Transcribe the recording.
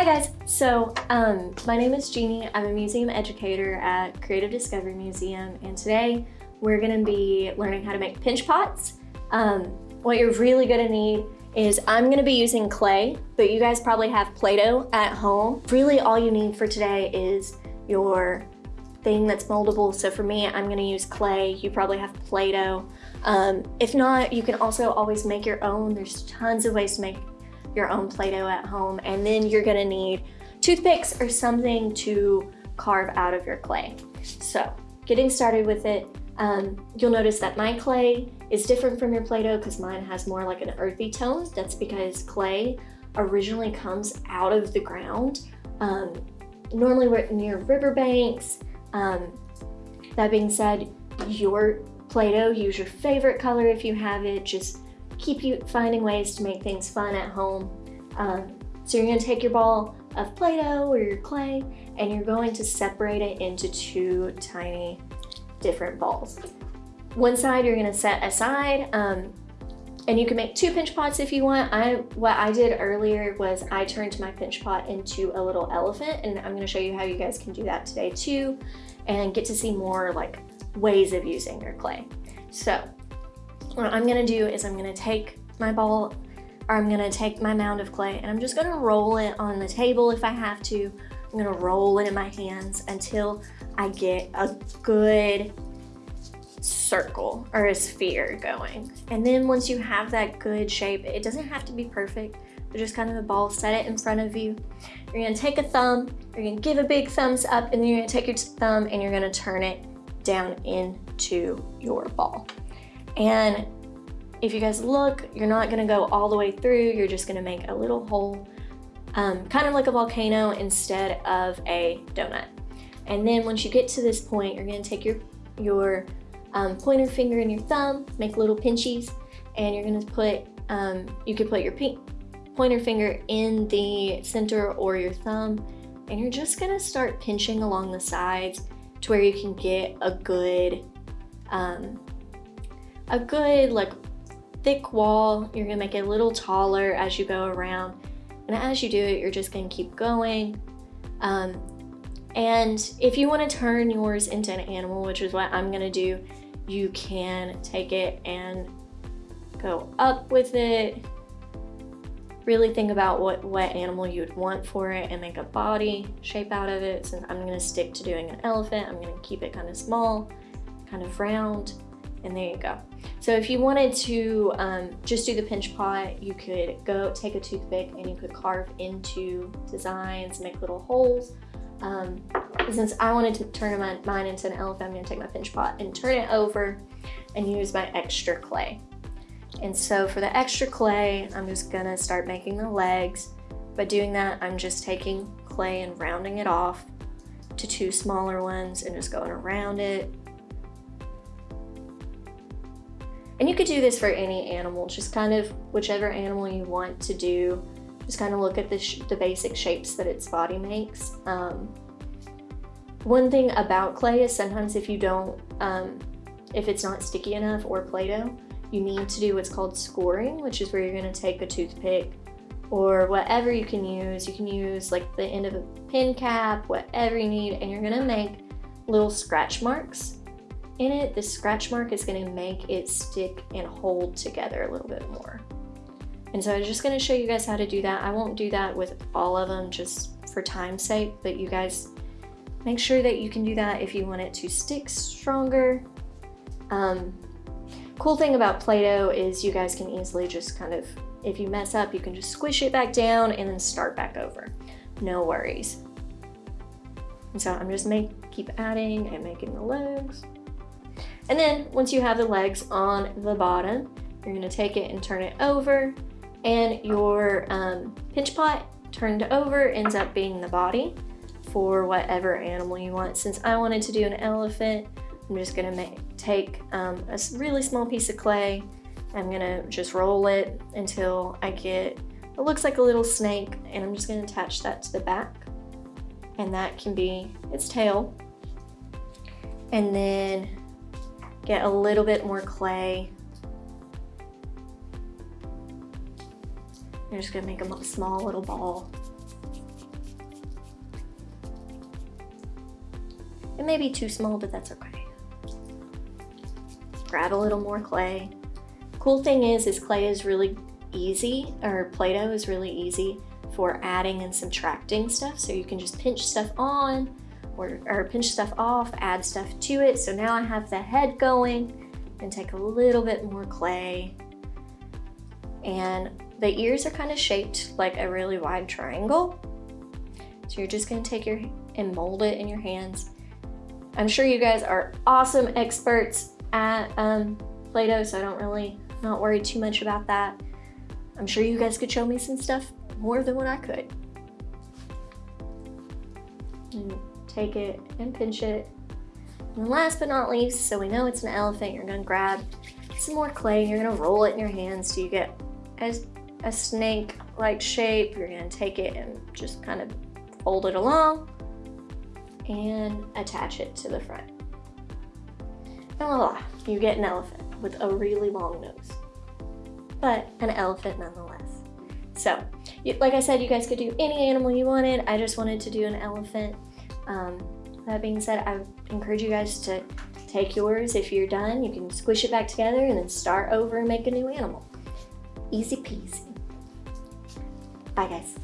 Hi guys, so um, my name is Jeannie. I'm a museum educator at Creative Discovery Museum and today we're gonna be learning how to make pinch pots. Um, what you're really gonna need is I'm gonna be using clay, but you guys probably have Play-Doh at home. Really all you need for today is your thing that's moldable. So for me, I'm gonna use clay. You probably have Play-Doh. Um, if not, you can also always make your own. There's tons of ways to make your own Play-Doh at home. And then you're gonna need toothpicks or something to carve out of your clay. So getting started with it, um, you'll notice that my clay is different from your Play-Doh because mine has more like an earthy tone. That's because clay originally comes out of the ground. Um, normally we're near riverbanks. Um, that being said, your Play-Doh, use your favorite color if you have it. Just keep you finding ways to make things fun at home. Um, so you're gonna take your ball of Play-Doh or your clay and you're going to separate it into two tiny different balls. One side you're gonna set aside um, and you can make two pinch pots if you want. I What I did earlier was I turned my pinch pot into a little elephant and I'm gonna show you how you guys can do that today too and get to see more like ways of using your clay. So what I'm gonna do is I'm gonna take my ball or I'm gonna take my mound of clay and I'm just gonna roll it on the table if I have to. I'm gonna roll it in my hands until I get a good circle or a sphere going. And then once you have that good shape, it doesn't have to be perfect, but just kind of a ball, set it in front of you. You're gonna take a thumb, you're gonna give a big thumbs up, and then you're gonna take your thumb and you're gonna turn it down into your ball. And if you guys look, you're not gonna go all the way through, you're just gonna make a little hole, um, kind of like a volcano instead of a donut. And then once you get to this point, you're gonna take your, your um, pointer finger and your thumb, make little pinchies, and you're gonna put, um, you could put your pointer finger in the center or your thumb, and you're just gonna start pinching along the sides to where you can get a good um, a good like thick wall. You're gonna make it a little taller as you go around. And as you do it, you're just gonna keep going. Um, and if you wanna turn yours into an animal, which is what I'm gonna do, you can take it and go up with it. Really think about what, what animal you would want for it and make a body shape out of it. So I'm gonna stick to doing an elephant. I'm gonna keep it kind of small, kind of round and there you go. So if you wanted to um, just do the pinch pot, you could go take a toothpick and you could carve into designs, make little holes. Um, since I wanted to turn my, mine into an elephant, I'm gonna take my pinch pot and turn it over and use my extra clay. And so for the extra clay, I'm just gonna start making the legs. By doing that, I'm just taking clay and rounding it off to two smaller ones and just going around it And you could do this for any animal, just kind of whichever animal you want to do. Just kind of look at the, the basic shapes that its body makes. Um, one thing about clay is sometimes if you don't, um, if it's not sticky enough or Play-Doh, you need to do what's called scoring, which is where you're gonna take a toothpick or whatever you can use. You can use like the end of a pin cap, whatever you need, and you're gonna make little scratch marks in it, the scratch mark is gonna make it stick and hold together a little bit more. And so I'm just gonna show you guys how to do that. I won't do that with all of them just for time's sake, but you guys make sure that you can do that if you want it to stick stronger. Um, cool thing about Play-Doh is you guys can easily just kind of, if you mess up, you can just squish it back down and then start back over. No worries. And so I'm just make, keep adding and making the legs. And then once you have the legs on the bottom, you're gonna take it and turn it over and your um, pinch pot turned over ends up being the body for whatever animal you want. Since I wanted to do an elephant, I'm just gonna make, take um, a really small piece of clay. I'm gonna just roll it until I get, it looks like a little snake and I'm just gonna attach that to the back and that can be its tail. And then get a little bit more clay. I'm just gonna make a small little ball. It may be too small, but that's okay. Grab a little more clay. Cool thing is, is clay is really easy, or Play-Doh is really easy for adding and subtracting stuff. So you can just pinch stuff on, or, or pinch stuff off, add stuff to it. So now I have the head going and take a little bit more clay. And the ears are kind of shaped like a really wide triangle. So you're just gonna take your and mold it in your hands. I'm sure you guys are awesome experts at um, Play-Doh, so I don't really, not worry too much about that. I'm sure you guys could show me some stuff more than what I could. Take it and pinch it. And last but not least, so we know it's an elephant, you're gonna grab some more clay, and you're gonna roll it in your hands so you get as a snake-like shape. You're gonna take it and just kind of fold it along and attach it to the front. And voila, you get an elephant with a really long nose, but an elephant nonetheless. So, like I said, you guys could do any animal you wanted. I just wanted to do an elephant. Um, that being said, I encourage you guys to take yours. If you're done, you can squish it back together and then start over and make a new animal. Easy peasy. Bye guys.